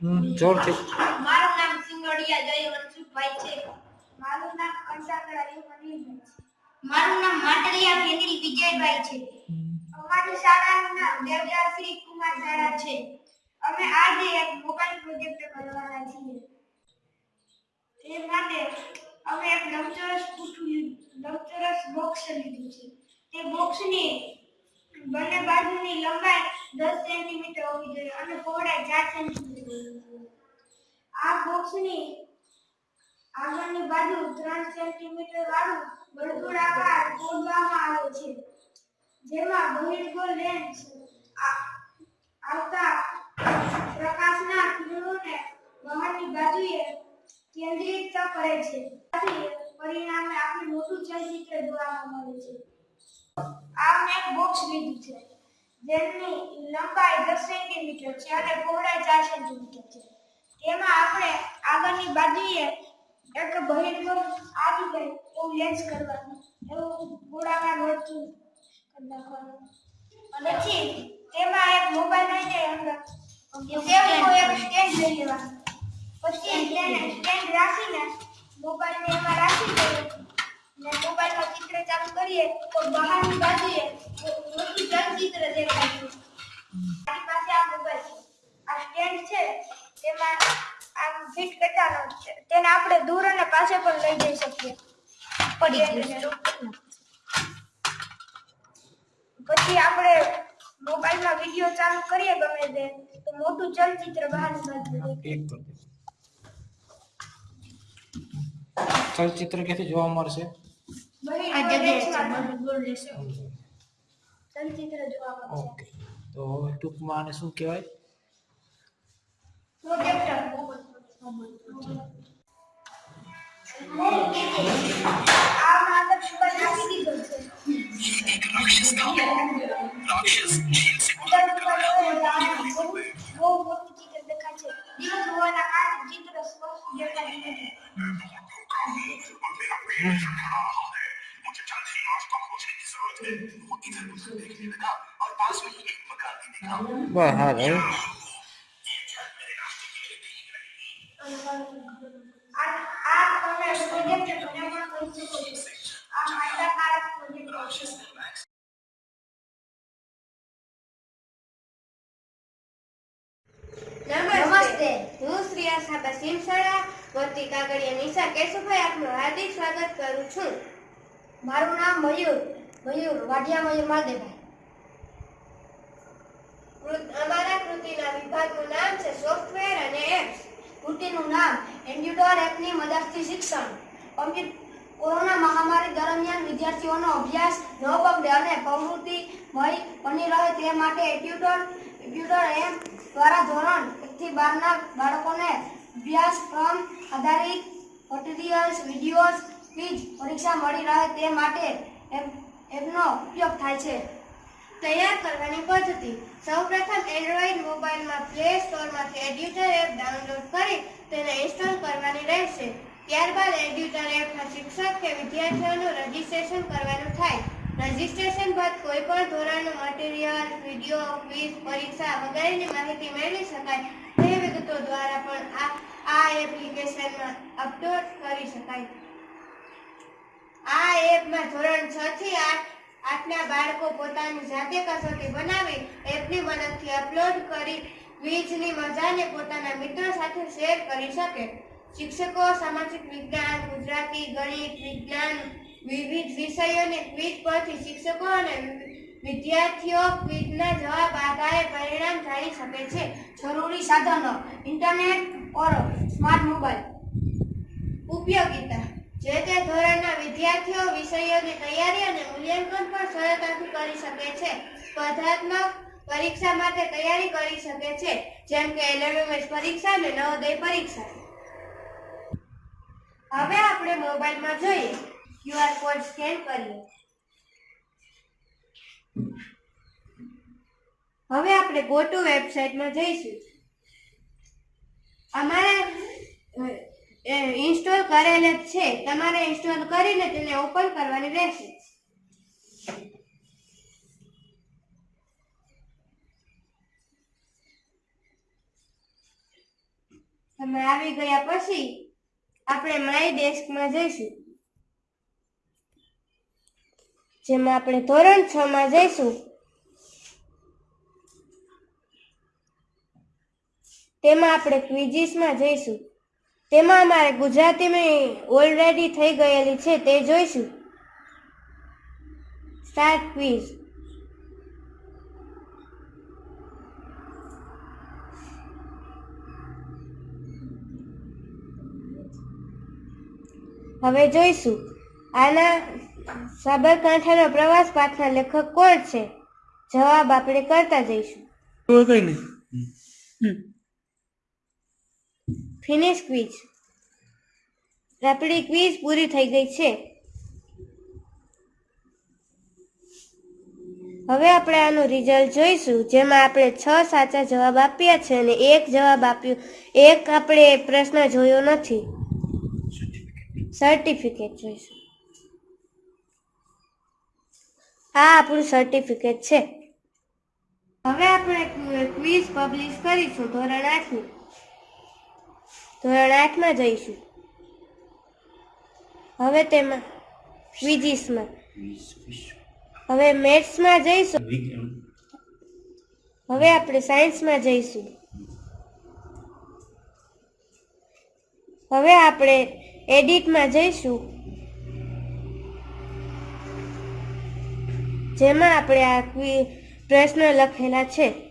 જોરથી. મારું નામ સિંગડિયા જય છે. મારું નામ કંસાકર મનીભાઈ છે. મારું નામ માટલિયા ફેનિલ વિજયભાઈ છે. અમારી શાળાનું નામ દેવદાસ શ્રી કુમાર શાળા છે. અમે આજે એક મોબાઈલ પ્રોજેક્ટ કરવાના છીએ. તે માટે અમે એક લંબચોરસ પૂઠું લંબચોરસ બોક્સ લીધું છે. તે બોક્સની બંને બાજુની લંબાઈ દસ સેન્ટીમીટર હોવી જોઈએ અને પહોળાઈ ચાર સેન્ટીમીટર આ બોક્સની આગળની બાજુ ત્રણ સેન્ટીમીટર વાળું વર્તુળાકાર કોડવામાં આવે છે. જેમાં બહિર્ગોળ લેન્સ આવતા પ્રકાશના કિરણોને બહારની બાજુએ કેન્દ્રિત કરે છે. પરિણામે આપણે મોટું ચલચિત્ર જોવા મળે છે. આ એક બોક્સ લીધું છે. જેની લંબાઈ દસ સેન્ટીમીટર છે અને પહોળાઈ ચાર સેન્ટીમીટર છે. તેમાં આપણે આગળની બાજુએ એક બહિર્ગોળ આવી જાય એવું લેન્સ કરવાનું એવું ગોળાકાર ગોળતું કરી નાખવાનું. અને પછી તેમાં એક મોબાઈલ લઈ જાય અંદર. એક સ્ટેન્ડ લઈ લેવાનું. પછી તેને સ્ટેન્ડ રાખીને મોબાઈલને એમાં રાખી દઈએ. ને મોબાઈલમાં ચિત્ર ચાલુ કરીએ તો બહારની બાજુએ ચલચિત્ર દેખાય છે મારી પાસે આ મોબાઈલ છે. આ સ્ટેન્ડ છે. તેમાં આમ ફિટ કરવાનો છે. તેને આપણે દૂર અને પાસે પણ લઈ જઈ શકીએ. પડી પછી આપણે મોબાઈલમાં વીડિયો ચાલુ કરીએ ગમે તે તો મોટું ચલચિત્ર બહાર દે. ચલચિત્ર ક્યાંથી જોવા મળશે? આ જગ્યાએ ચલચિત્ર જોવા મળશે ઓકે. તો ટૂંકમાં આને શું કહેવાય? આ છે નમસ્તે. હું શ્રી આશાબા સિમસડા વતી કાગળિયા નિશા કેશુભાઈ આપનું હાર્દિક સ્વાગત કરું છું. મારું નામ મયુર મયુર, વાઢિયા મયુર માદેભાઈ કૃત- અમારા કૃતિના વિભાગનું નામ છે સોફ્ટવેર અને એપ્સ કૃતિનું નામ એન્ડ્યુડોર એપની મદદથી શિક્ષણ. કોમ્પ્યુ- કોરોના મહામારી દરમિયાન વિદ્યાર્થીઓનો અભ્યાસ ન બગડે અને પ્રવૃત્તિમય બની રહે તે માટે એટ્યુટર એટ્યુટર એપ દ્વારા ધોરણ એકથી બારના બાળકોને અભ્યાસક્રમ આધારિત મટીરિયલ્સ વિડીયોઝ ક્વિઝ પરીક્ષા મળી રહે તે માટે એપ એપનો ઉપયોગ થાય છે. તૈયાર કરવાની પદ્ધતિ. સૌપ્રથમ એન્ડ્રોઈડ મોબાઈલમાં પ્લે સ્ટોરમાંથી એડ્યુટર એપ ડાઉનલોડ કરી તેને ઇન્સ્ટોલ કરવાની રહેશે. ત્યારબાદ એડ્યુટર એપમાં શિક્ષક કે વિદ્યાર્થીઓનું રજિસ્ટ્રેશન કરવાનું થાય. રજિસ્ટ્રેશન બાદ કોઈપણ ધોરણનું મટીરિયલ વીડિયો ક્વિઝ પરીક્ષા વગેરેની માહિતી મેળવી શકાય. તે વિગતો દ્વારા પણ આ આ એપ્લિકેશનમાં અપલોડ કરી શકાય. આ એપમાં ધોરણ 6 થી 8 આઠના બાળકો પોતાની જાતે કસોટી બનાવી એપની મદદથી અપલોડ કરી ક્વિઝની મજાને પોતાના મિત્રો સાથે શેર કરી શકે. શિક્ષકો, સામાજિક વિજ્ઞાન, ગુજરાતી ગણિત, વિજ્ઞાન, વિવિધ વિષયોને ક્વિઝ પરથી શિક્ષકો અને વિદ્યાર્થીઓ ક્વિઝના જવાબ આધારે પરિણામ જાણી શકે છે. જરૂરી સાધનો ઇન્ટરનેટ ઓર સ્માર્ટ મોબાઈલ ઉપયોગિતા. જે તે ધોરણના વિદ્યાર્થીઓ, વિષયોની તૈયારી અને મૂલ્યાંકન પણ સરળતાથી કરી શકે છે. સ્પર્ધાત્મક પરીક્ષા માટે તૈયારી કરી શકે છે, જેમ કે એલએમએસ પરીક્ષા અને નવોદય પરીક્ષા. હવે આપણે મોબાઈલમાં જોઈએ. ક્યુઆર કોડ સ્કેન કરીએ. હવે આપણે ગો ટુ વેબસાઇટમાં જઈશું. અમારે ઇન્સ્ટોલ કરેલ જ છે. તમારે ઇન્સ્ટોલ કરીને તેને ઓપન કરવાની રહેશે. તમે આવી ગયા પછી આપણે માય ડેસ્કમાં જઈશું. જેમાં આપણે ધોરણ છ માં જઈશું. તેમાં આપણે ક્વિઝિસમાં જઈશું. તેમાં અમારે ગુજરાતીમાં ઓલરેડી થઈ ગયેલી છે તે જોઈશું. સ્ટાર્ટ ક્વિઝ હવે જોઈશું. આના સાબરકાંઠાનો પ્રવાસ પાઠના લેખક કોણ છે? જવાબ આપણે કરતા જઈશું. કઈ નહીં. Finish quiz. આપણી ક્વિઝ પૂરી થઈ ગઈ છે. હવે આપણે આનું રિઝલ્ટ જોઈશું, જેમાં આપણે છ સાચા જવાબ આપ્યા છે અને એક જવાબ આપ્યો. એક આપણે પ્રશ્ન જોયો નથી. સર્ટિફિકેટ જોઈશું. આ આપણું સર્ટિફિકેટ છે. હવે આપણે ક્વિઝ પબ્લિશ કરીશું, ધોરણ આઠની. ધોરણ આઠમાં જઈશું. હવે તેમાં ક્વિઝિસમાં હવે મેથ્સમાં જઈશું. હવે આપણે સાયન્સમાં જઈશું. હવે આપણે એડિટમાં જઈશું. જેમાં આપણે આ પ્રશ્ન લખેલા છે.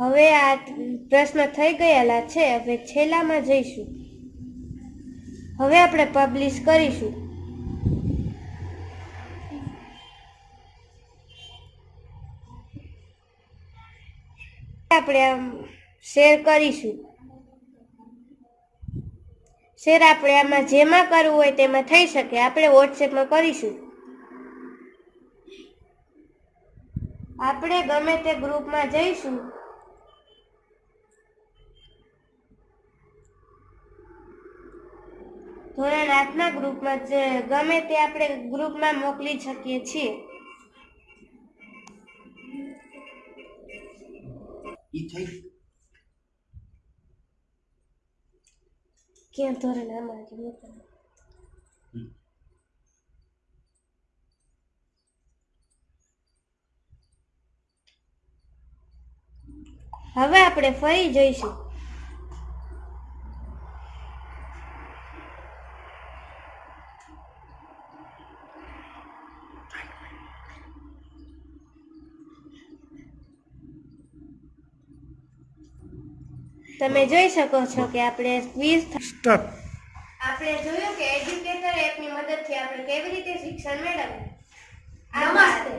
હવે આ પ્રશ્ન થઈ ગયેલા છે, હવે છેલ્લામાં જઈશું. હવે આપણે પબ્લિશ કરીશું. આપણે શેર કરીશું. શેર આપણે આમાં જેમાં કરવું હોય તેમાં થઈ શકે, આપણે વોટ્સએપમાં કરીશું. આપણે ગમે તે ગ્રુપમાં જઈશું. ધોરણ આઠના ગ્રુપમાં જે ગમે તે આપણે ગ્રુપમાં મોકલી શકીએ છીએ. ઈ થઈ ક્યાં ધોરણ આમાં હવે આપણે ફરી જોઈશું. તમે જોઈ શકો છો કે આપણે ક્વિઝ સ્ટાર્ટ આપણે જોયું કે એજ્યુકેટર એપની મદદથી આપણે કેવી રીતે શિક્ષણ મેળવવું? નમસ્તે.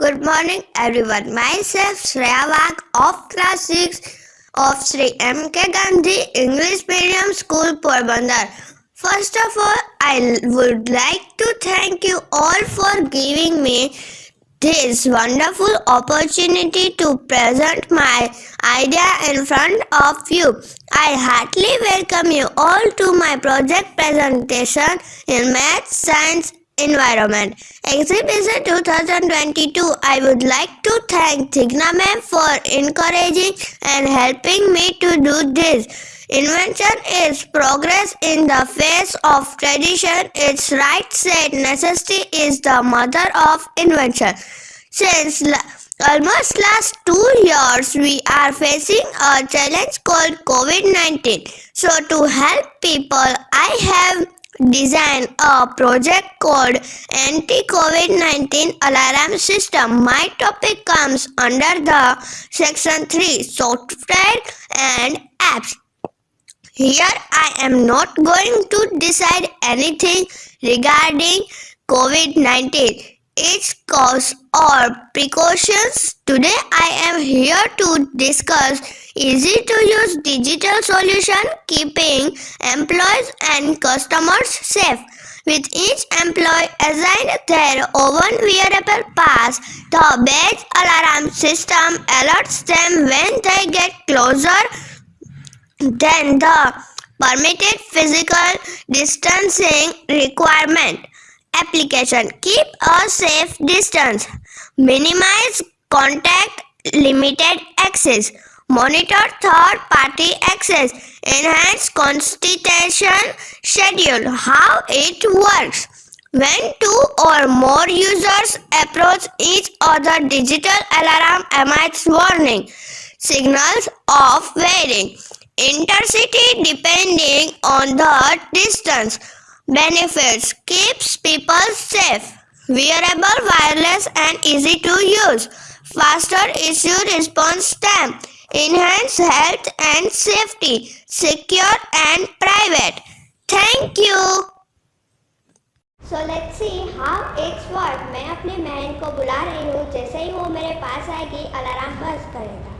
Good morning, everyone. Myself, Shreya of class 6 of Sri M.K. Gandhi English Medium School, Porbandar. First of all, I would like to thank you all for giving me this wonderful opportunity to present my idea in front of you. I heartily welcome you all to my project presentation in Math, Science, Environment. Exhibition 2022. I would like to thank Tigna for encouraging and helping me to do this. Invention is progress in the face of tradition. It's right said necessity is the mother of invention. Since la- almost last two years, we are facing a challenge called COVID 19. So, to help people, I have designed a project called Anti COVID 19 Alarm System. My topic comes under the section 3 Software and Apps. Here I am not going to decide anything regarding COVID 19. Its cause or precautions. Today I am here to discuss easy to use digital solution keeping employees and customers safe. With each employee assigned their own wearable pass, the badge alarm system alerts them when they get closer than the permitted physical distancing requirement. Application Keep a safe distance. Minimize contact, limited access. Monitor third party access. Enhance constitution schedule. How it works. When two or more users approach each other, digital alarm emits warning signals of varying intensity depending on the distance. Benefits keeps people safe. Wearable, wireless, and easy to use. Faster issue response time. Enhance health and safety. Secure and private. Thank you. So let's see how it's work मैं अपनी बहन को बुला रही हूँ जैसे ही वो मेरे पास आएगी अलार्म बज करेगा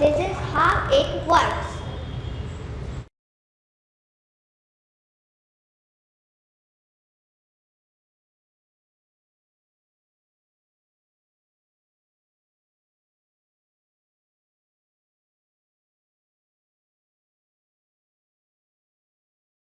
This is how it works.